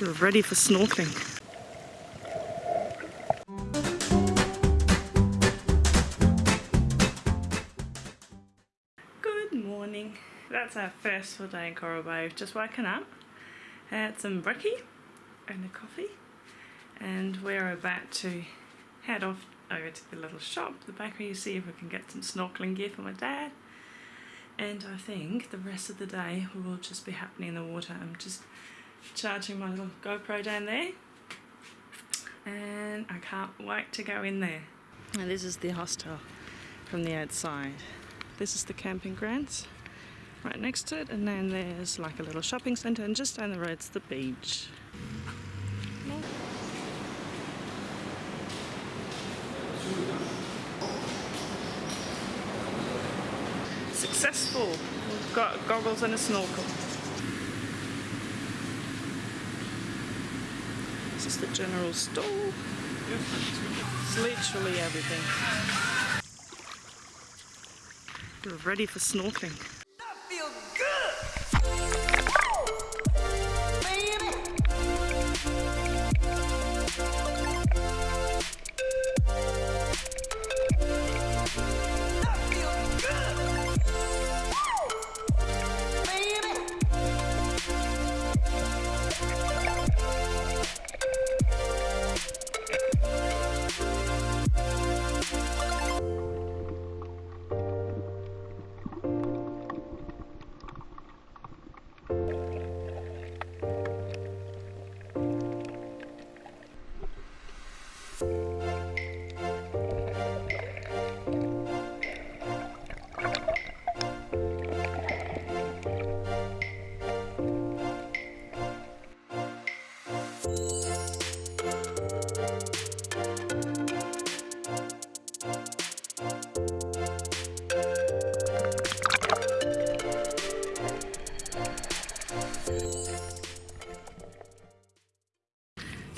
We're ready for snorkeling. Good morning. That's our first full day in Coral Bay. We've just woken up, had some brekkie and a coffee, and we're about to head off over to the little shop, the bakery, you see if we can get some snorkeling gear for my dad. And I think the rest of the day will just be happening in the water. I'm just charging my little GoPro down there and I can't wait to go in there. And this is the hostel from the outside. This is the camping grounds right next to it and then there's like a little shopping centre and just down the road's the beach. Successful! We've got goggles and a snorkel. This is the general store. It's literally everything. We're ready for snorkeling.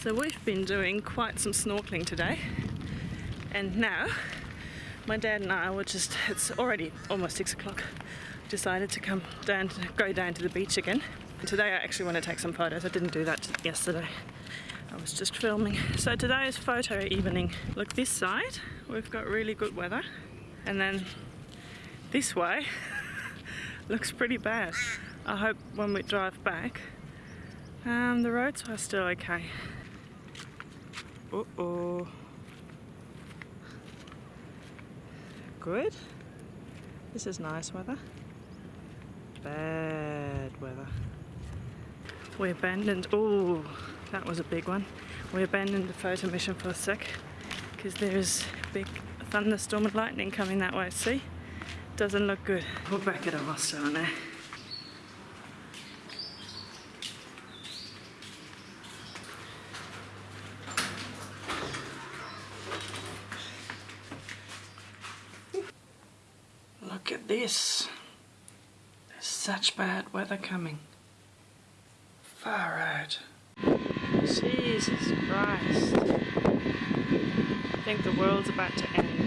So we've been doing quite some snorkeling today and now my dad and I were just, it's already almost six o'clock, decided to come down, to, go down to the beach again. And today I actually want to take some photos, I didn't do that yesterday. I was just filming. So today is photo evening. Look this side, we've got really good weather and then this way looks pretty bad. I hope when we drive back um, the roads are still okay. Uh oh. Good. This is nice weather. Bad weather. We abandoned, oh, that was a big one. We abandoned the photo mission for a sec because there's a big thunderstorm and lightning coming that way, see? Doesn't look good. We're back at our hostel now. Look at this. There's such bad weather coming. Far out. Jesus Christ. I think the world's about to end.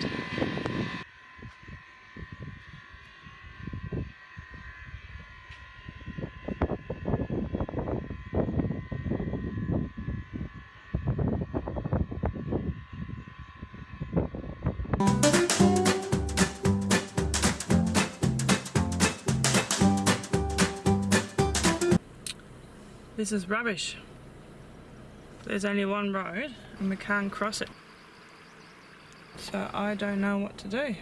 This is rubbish. There's only one road and we can't cross it. So I don't know what to do.